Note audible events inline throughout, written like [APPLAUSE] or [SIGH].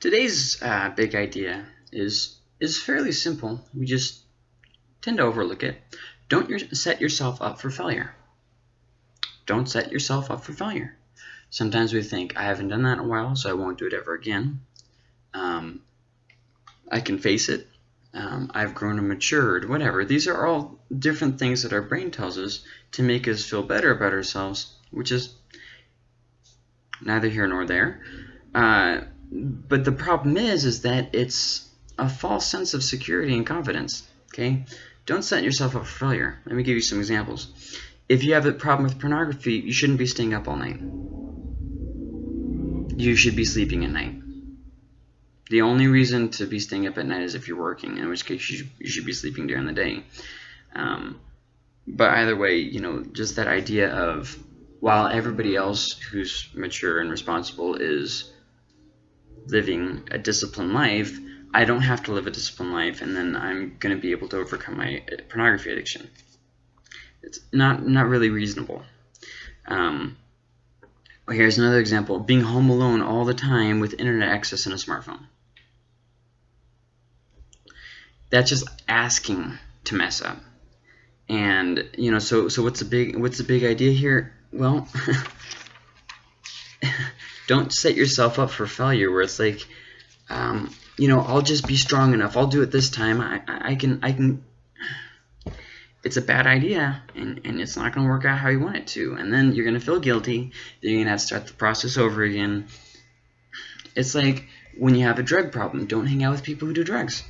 Today's uh, big idea is is fairly simple. We just tend to overlook it. Don't your, set yourself up for failure. Don't set yourself up for failure. Sometimes we think, I haven't done that in a while, so I won't do it ever again. Um, I can face it. Um, I've grown and matured, whatever. These are all different things that our brain tells us to make us feel better about ourselves, which is neither here nor there. Uh, but the problem is, is that it's a false sense of security and confidence. Okay, don't set yourself up for failure. Let me give you some examples. If you have a problem with pornography, you shouldn't be staying up all night. You should be sleeping at night. The only reason to be staying up at night is if you're working, in which case you should, you should be sleeping during the day. Um, but either way, you know, just that idea of while everybody else who's mature and responsible is living a disciplined life, I don't have to live a disciplined life and then I'm going to be able to overcome my pornography addiction. It's not, not really reasonable. Um, here's another example. Being home alone all the time with internet access and a smartphone. That's just asking to mess up. And, you know, so, so what's the big, what's the big idea here? Well, [LAUGHS] don't set yourself up for failure where it's like, um, you know, I'll just be strong enough. I'll do it this time. I, I can, I can. It's a bad idea, and, and it's not going to work out how you want it to. And then you're going to feel guilty. Then you're going to have to start the process over again. It's like when you have a drug problem, don't hang out with people who do drugs.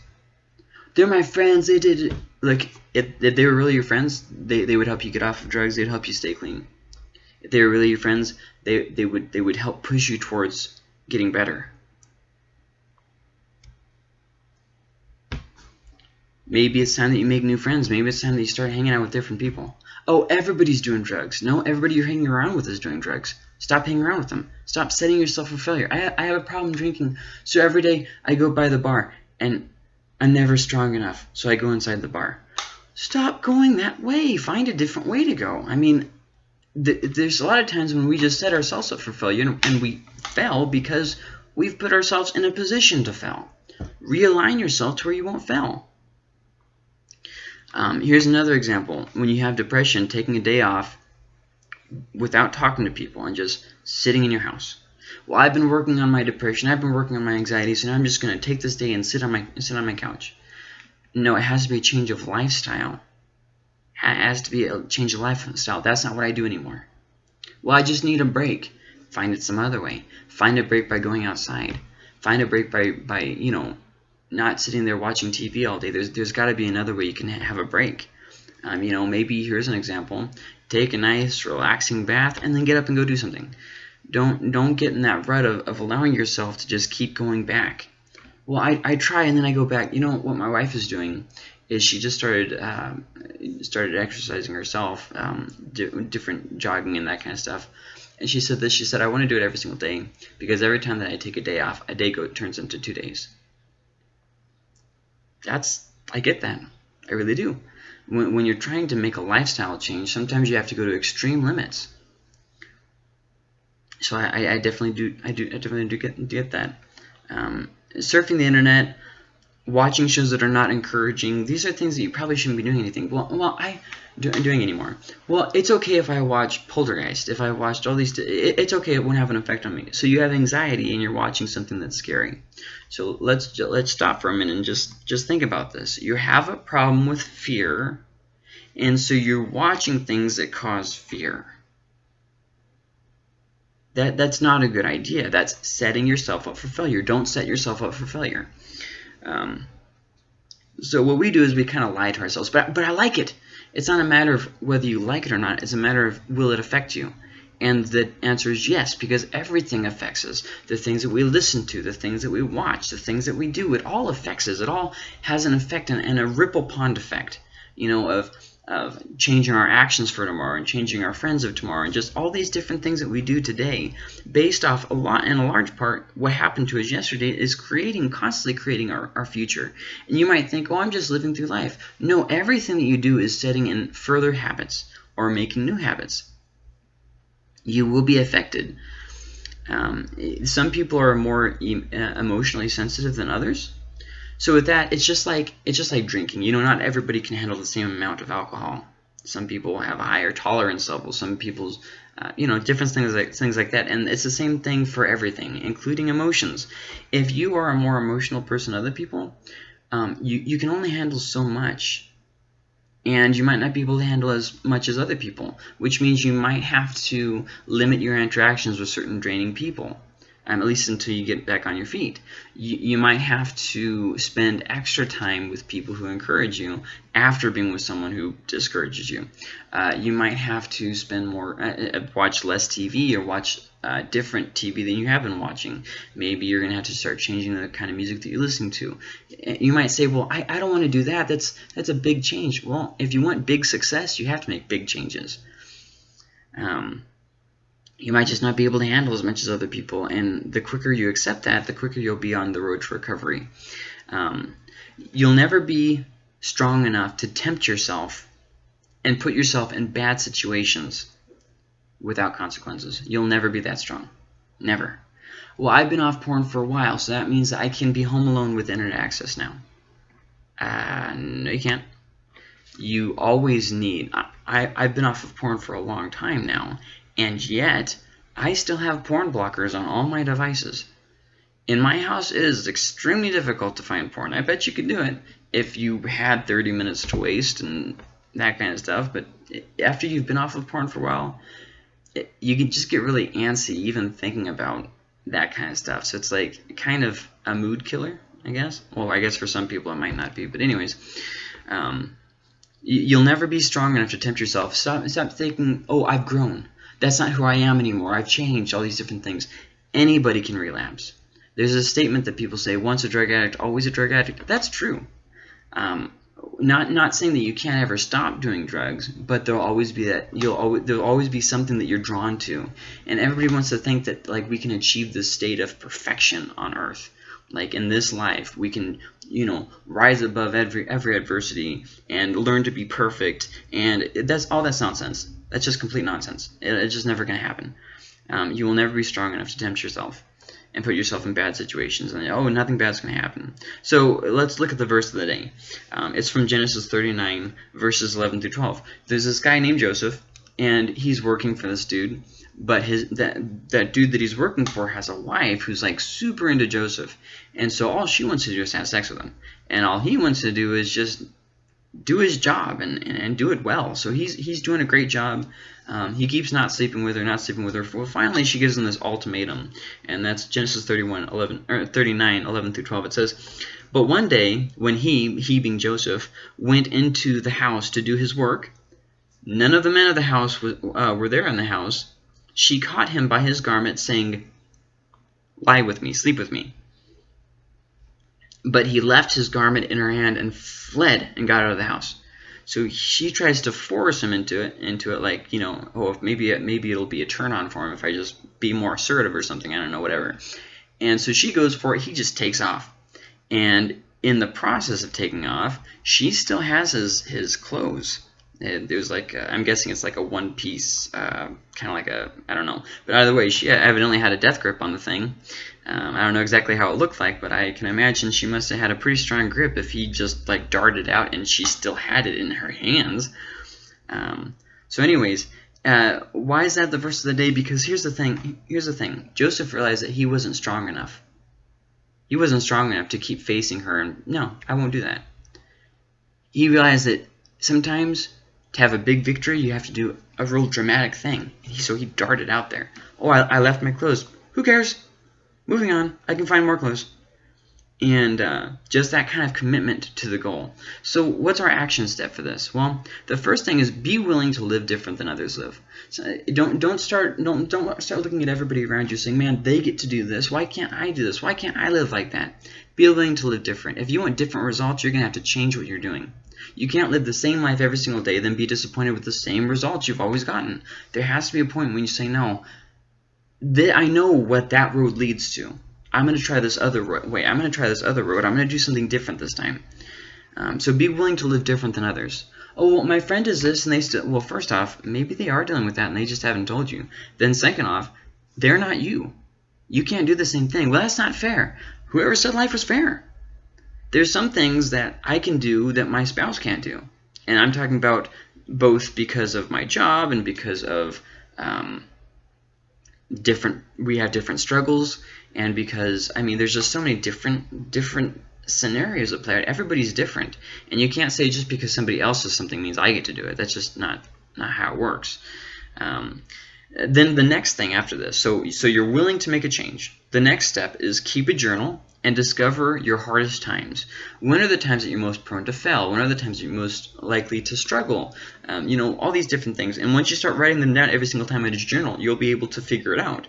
They're my friends. They did like if, if they were really your friends, they, they would help you get off of drugs. They'd help you stay clean. If they were really your friends, they, they would they would help push you towards getting better. Maybe it's time that you make new friends. Maybe it's time that you start hanging out with different people. Oh, everybody's doing drugs. No, everybody you're hanging around with is doing drugs. Stop hanging around with them. Stop setting yourself for failure. I, I have a problem drinking, so every day I go by the bar, and I'm never strong enough, so I go inside the bar. Stop going that way. Find a different way to go. I mean, th there's a lot of times when we just set ourselves up for failure, and, and we fail because we've put ourselves in a position to fail. Realign yourself to where you won't fail. Um, here's another example. When you have depression, taking a day off without talking to people and just sitting in your house. Well, I've been working on my depression. I've been working on my anxiety, so now I'm just going to take this day and sit on my sit on my couch. No, it has to be a change of lifestyle. Has to be a change of lifestyle. That's not what I do anymore. Well, I just need a break. Find it some other way. Find a break by going outside. Find a break by, by you know, not sitting there watching TV all day. There's, there's got to be another way you can have a break. Um, you know, maybe here's an example. Take a nice, relaxing bath and then get up and go do something. Don't, don't get in that rut of, of allowing yourself to just keep going back. Well, I, I try and then I go back. You know, what my wife is doing is she just started um, started exercising herself, um, di different jogging and that kind of stuff. And she said this. She said, I want to do it every single day because every time that I take a day off, a day go turns into two days that's I get that. I really do. When, when you're trying to make a lifestyle change, sometimes you have to go to extreme limits. So I, I definitely do I do I definitely do get get that. Um, surfing the internet, watching shows that are not encouraging. These are things that you probably shouldn't be doing anything. Well, well, I do, doing anymore. Well, it's okay if I watch Poltergeist. If I watched all these, it, it's okay. It won't have an effect on me. So you have anxiety and you're watching something that's scary. So let's let's stop for a minute and just just think about this. You have a problem with fear, and so you're watching things that cause fear. That that's not a good idea. That's setting yourself up for failure. Don't set yourself up for failure. Um, so what we do is we kind of lie to ourselves. But, but I like it. It's not a matter of whether you like it or not. It's a matter of will it affect you? And the answer is yes, because everything affects us. The things that we listen to, the things that we watch, the things that we do, it all affects us. It all has an effect and, and a ripple pond effect, you know, of of changing our actions for tomorrow and changing our friends of tomorrow and just all these different things that we do today based off a lot in a large part what happened to us yesterday is creating constantly creating our, our future. And you might think oh I'm just living through life. No everything that you do is setting in further habits or making new habits. You will be affected. Um, some people are more e uh, emotionally sensitive than others. So with that, it's just like it's just like drinking. You know, not everybody can handle the same amount of alcohol. Some people have a higher tolerance level. Some people's, uh, you know, different things like things like that. And it's the same thing for everything, including emotions. If you are a more emotional person than other people, um, you you can only handle so much and you might not be able to handle as much as other people, which means you might have to limit your interactions with certain draining people, um, at least until you get back on your feet. You, you might have to spend extra time with people who encourage you after being with someone who discourages you. Uh, you might have to spend more, uh, uh watch less TV or watch uh, different TV than you have been watching. Maybe you're going to have to start changing the kind of music that you're listening to. You might say, well, I, I don't want to do that. That's, that's a big change. Well, if you want big success, you have to make big changes. Um, you might just not be able to handle as much as other people. And the quicker you accept that, the quicker you'll be on the road to recovery. Um, you'll never be strong enough to tempt yourself and put yourself in bad situations without consequences. You'll never be that strong. Never. Well, I've been off porn for a while, so that means I can be home alone with internet access now. Uh, no, you can't. You always need... I, I've been off of porn for a long time now, and yet I still have porn blockers on all my devices. In my house, it is extremely difficult to find porn. I bet you could do it if you had 30 minutes to waste and that kind of stuff, but after you've been off of porn for a while, it, you can just get really antsy even thinking about that kind of stuff. So it's like kind of a mood killer, I guess. Well, I guess for some people it might not be, but anyways, um, you'll never be strong enough to tempt yourself. Stop, stop thinking, oh, I've grown. That's not who I am anymore. I've changed, all these different things. Anybody can relapse. There's a statement that people say, once a drug addict, always a drug addict. That's true. Um, not not saying that you can't ever stop doing drugs, but there'll always be that you'll always there'll always be something that you're drawn to, and everybody wants to think that like we can achieve this state of perfection on Earth, like in this life we can you know rise above every every adversity and learn to be perfect, and that's all that's nonsense. That's just complete nonsense. It, it's just never going to happen. Um, you will never be strong enough to tempt yourself and put yourself in bad situations and oh nothing bad's going to happen. So let's look at the verse of the day. Um, it's from Genesis 39 verses 11 through 12 there's this guy named Joseph and he's working for this dude but his that that dude that he's working for has a wife who's like super into Joseph. And so all she wants to do is have sex with him. And all he wants to do is just do his job and, and, and, do it well. So he's he's doing a great job. Um, he keeps not sleeping with her, not sleeping with her. Well, finally, she gives him this ultimatum, and that's Genesis 31, 11, or 39, 11 through 12. It says, But one day, when he, he being Joseph, went into the house to do his work, none of the men of the house was, uh, were there in the house. She caught him by his garment, saying, Lie with me, sleep with me. But he left his garment in her hand and fled and got out of the house. So she tries to force him into it, into it like, you know, oh, maybe maybe it'll be a turn on for him if I just be more assertive or something. I don't know, whatever. And so she goes for it. He just takes off. And in the process of taking off, she still has his, his clothes. There's like, i am guessing it's like a one piece, uh, kind of like a, I don't know. But either way, she evidently had a death grip on the thing. Um, I don't know exactly how it looked like, but I can imagine she must have had a pretty strong grip if he just like darted out and she still had it in her hands. Um, so anyways, uh, why is that the verse of the day? Because here's the thing. Here's the thing. Joseph realized that he wasn't strong enough. He wasn't strong enough to keep facing her, and no, I won't do that. He realized that sometimes to have a big victory, you have to do a real dramatic thing. So he darted out there. Oh, I, I left my clothes. Who cares? Moving on, I can find more clothes. And uh, just that kind of commitment to the goal. So what's our action step for this? Well, the first thing is be willing to live different than others live. So don't don't start don't don't start looking at everybody around you saying, man, they get to do this. Why can't I do this? Why can't I live like that? Be willing to live different. If you want different results, you're gonna have to change what you're doing. You can't live the same life every single day, then be disappointed with the same results you've always gotten. There has to be a point when you say, no, I know what that road leads to. I'm going to try this other way. I'm going to try this other road. I'm going to do something different this time. Um, so be willing to live different than others. Oh, well, my friend is this, and they still... Well, first off, maybe they are dealing with that, and they just haven't told you. Then second off, they're not you. You can't do the same thing. Well, that's not fair. Whoever said life was fair? There's some things that I can do that my spouse can't do. And I'm talking about both because of my job and because of um, different we have different struggles and because I mean there's just so many different different scenarios at play out. Everybody's different, and you can't say just because somebody else does something means I get to do it. That's just not not how it works. Um, then the next thing after this, so so you're willing to make a change. The next step is keep a journal and discover your hardest times. When are the times that you're most prone to fail? When are the times you're most likely to struggle? Um, you know, all these different things. And once you start writing them down every single time in a journal, you'll be able to figure it out.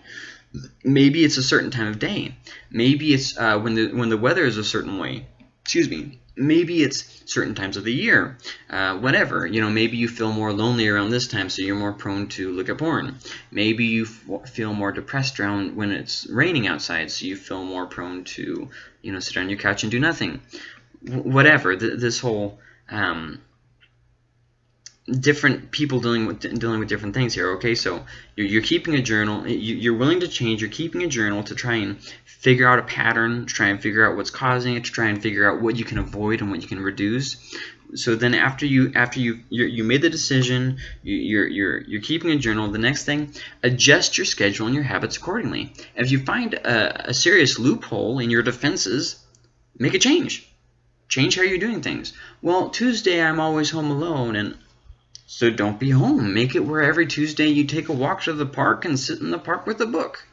Maybe it's a certain time of day. Maybe it's uh, when the when the weather is a certain way. Excuse me. Maybe it's certain times of the year. Uh, whatever. You know, maybe you feel more lonely around this time, so you're more prone to look at porn. Maybe you feel more depressed around when it's raining outside, so you feel more prone to, you know, sit on your couch and do nothing. W whatever. Th this whole um, different people dealing with dealing with different things here. Okay, so you're, you're keeping a journal. You, are willing to change. You're keeping a journal to try and figure out a pattern, to try and figure out what's causing it, to try and figure out what you can avoid and what you can reduce. So then after you after you you made the decision, you, you're you're you're keeping a journal. The next thing, adjust your schedule and your habits accordingly. If you find a, a serious loophole in your defenses, make a change. Change how you're doing things. Well, Tuesday I'm always home alone, and so don't be home. Make it where every Tuesday you take a walk to the park and sit in the park with a book.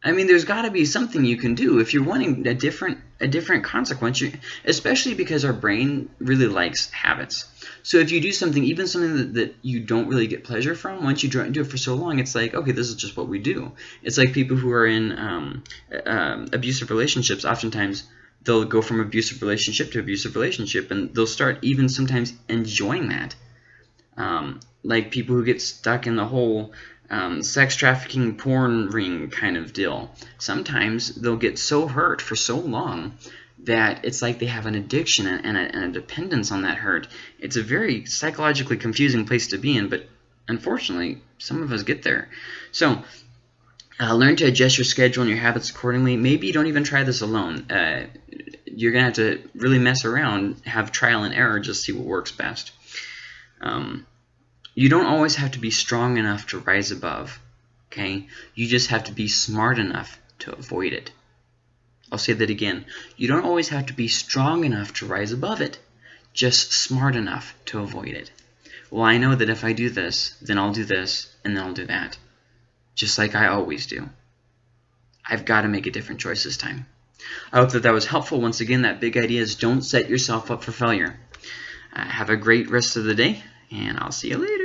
I mean, there's got to be something you can do if you're wanting a different a different consequence, you, especially because our brain really likes habits. So if you do something, even something that, that you don't really get pleasure from, once you do it for so long, it's like, okay, this is just what we do. It's like people who are in um, uh, abusive relationships, oftentimes they'll go from abusive relationship to abusive relationship, and they'll start even sometimes enjoying that um, like people who get stuck in the whole um, sex trafficking porn ring kind of deal. Sometimes they'll get so hurt for so long that it's like they have an addiction and a, and a, dependence on that hurt. It's a very psychologically confusing place to be in, but unfortunately, some of us get there. So, uh, learn to adjust your schedule and your habits accordingly. Maybe you don't even try this alone. Uh, you're going to have to really mess around, have trial and error, just see what works best. Um, you don't always have to be strong enough to rise above, okay? You just have to be smart enough to avoid it. I'll say that again. You don't always have to be strong enough to rise above it, just smart enough to avoid it. Well, I know that if I do this, then I'll do this, and then I'll do that. Just like I always do. I've got to make a different choice this time. I hope that that was helpful. Once again, that big idea is don't set yourself up for failure. Uh, have a great rest of the day, and I'll see you later.